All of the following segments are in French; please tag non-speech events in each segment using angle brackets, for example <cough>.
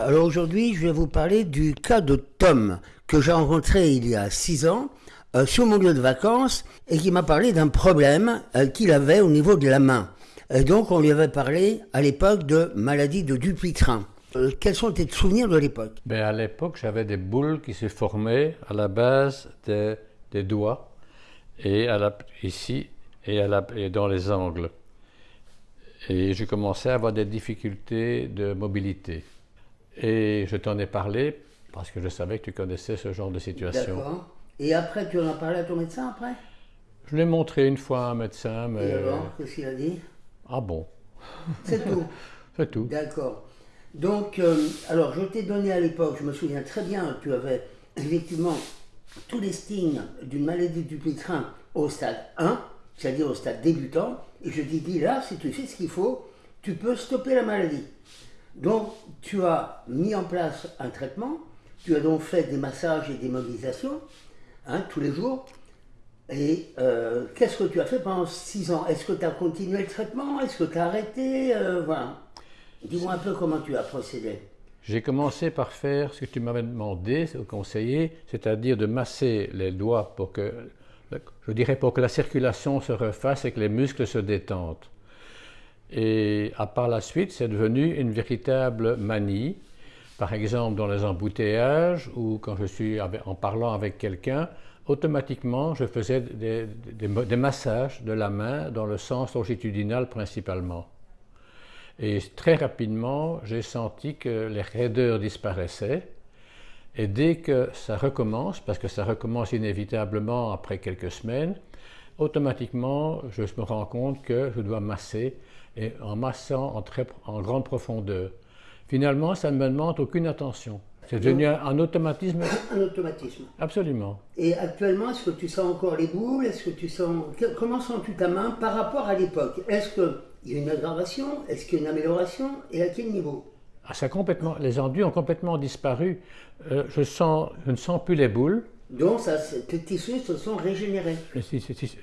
Alors aujourd'hui, je vais vous parler du cas de Tom, que j'ai rencontré il y a six ans euh, sur mon lieu de vacances et qui m'a parlé d'un problème euh, qu'il avait au niveau de la main. Donc on lui avait parlé à l'époque de maladie de Dupuytren. Euh, quels sont tes souvenirs de l'époque? Ben, À l'époque, j'avais des boules qui se formaient à la base des, doigts et ici et, et dans les angles. Et je commençais à avoir des difficultés de mobilité. Et je t'en ai parlé parce que je savais que tu connaissais ce genre de situation. D'accord. Et après, tu en as parlé à ton médecin après? Je l'ai montré une fois à un médecin, mais... Et alors, qu'est-ce qu'il a dit? Ah bon C'est tout <laughs> C'est tout. D'accord. Donc, euh, alors, je t'ai donné à l'époque, je me souviens très bien, tu avais effectivement tous les signes d'une maladie du pétrin au stade 1, c'est-à-dire au stade débutant, et je t'ai dit là, si tu fais ce qu'il faut, tu peux stopper la maladie. Donc, tu as mis en place un traitement, tu as donc fait des massages et des mobilisations, hein, tous les jours. Et euh, qu'est-ce que tu as fait pendant six ans? Est-ce que tu as continué le traitement? Est-ce que tu as arrêté? Euh. Dis-moi un peu comment tu as procédé. J'ai commencé par faire ce que tu m'avais demandé au conseiller, c'est-à-dire de masser les doigts pour que la circulation se refasse et que les muscles se détendent. Et à par la suite, c'est devenu une véritable manie. Par exemple, dans les embouteillages ou quand je suis en parlant avec quelqu'un, automatiquement, je faisais des, massages de la main dans le sens longitudinal principalement. Et très rapidement, j'ai senti que les raideurs disparaissaient. Et dès que ça recommence, parce que ça recommence inévitablement après quelques semaines, automatiquement, je me rends compte que je dois masser, et en massant en, très, en grande profondeur. Finalement, ça ne me demande aucune attention. C'est devenu un, un, automatisme. Un automatisme. Absolument. Et actuellement, est-ce que tu sens encore les boules? Est-ce que tu sens comment sens-tu ta main par rapport à l'époque? Est-ce qu'il y a une aggravation? Est-ce qu'il y a une amélioration? Et à quel niveau? Ah, ça complètement, Les enduits ont complètement disparu. Euh, je, sens, je ne sens plus les boules. Donc, ça, tes tissus se sont régénérés.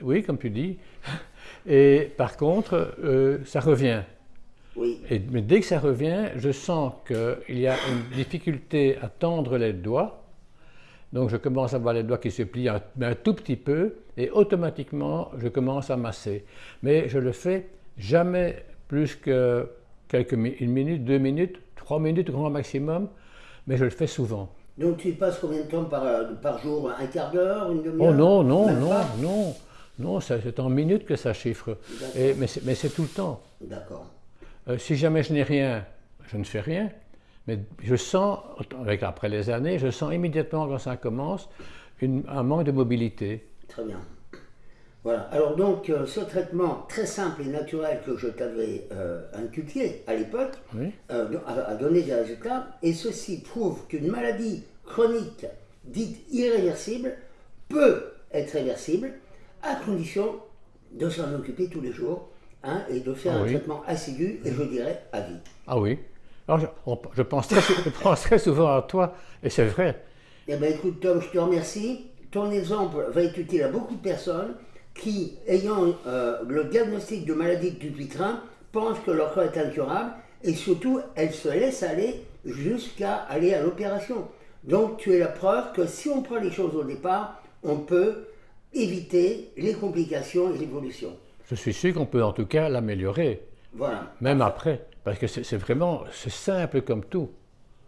Oui, comme tu dis. <laughs> Et par contre, euh, ça revient. Oui. Et, mais dès que ça revient, je sens qu'il y a une difficulté à tendre les doigts. Donc je commence à voir les doigts qui se plient un, un, tout petit peu et automatiquement je commence à masser. Mais je le fais jamais plus que quelques une minute, deux minutes, trois minutes grand maximum, mais je le fais souvent. Donc tu passes combien de temps par, par jour? Un quart d'heure Une demi-heure? Oh non, non, non, non, non, c'est en minutes que ça chiffre. Et, mais c'est tout le temps. D'accord. Euh, si jamais je n'ai rien, je ne fais rien. Mais je sens, avec, après les années, je sens immédiatement quand ça commence une, un manque de mobilité. Très bien. Voilà. Alors donc, euh, ce traitement très simple et naturel que je t'avais euh, inculqué à l'époque oui. euh, a, a, donné des résultats. Et ceci prouve qu'une maladie chronique dite irréversible peut être réversible à condition de s'en occuper tous les jours Hein, et de faire ah un oui. traitement assidu et je dirais à vie. Ah oui. Alors je, je, pense, très, <laughs> je pense très souvent à toi et c'est vrai. Eh bien écoute Tom, je te remercie. Ton exemple va être utile à beaucoup de personnes qui, ayant euh, le diagnostic de maladie du pitrin, pensent que leur corps est incurable et surtout elles se laissent aller jusqu'à aller à l'opération. Donc tu es la preuve que si on prend les choses au départ, on peut éviter les complications et l'évolution. Je suis sûr qu'on peut en tout cas l'améliorer. Voilà. Même après. Parce que c'est vraiment, c'est simple comme tout.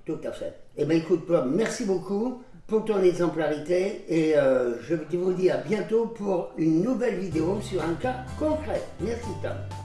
Tout à fait. Eh bien écoute merci beaucoup pour ton exemplarité et euh, je vous dis à bientôt pour une nouvelle vidéo sur un cas concret. Merci Tom.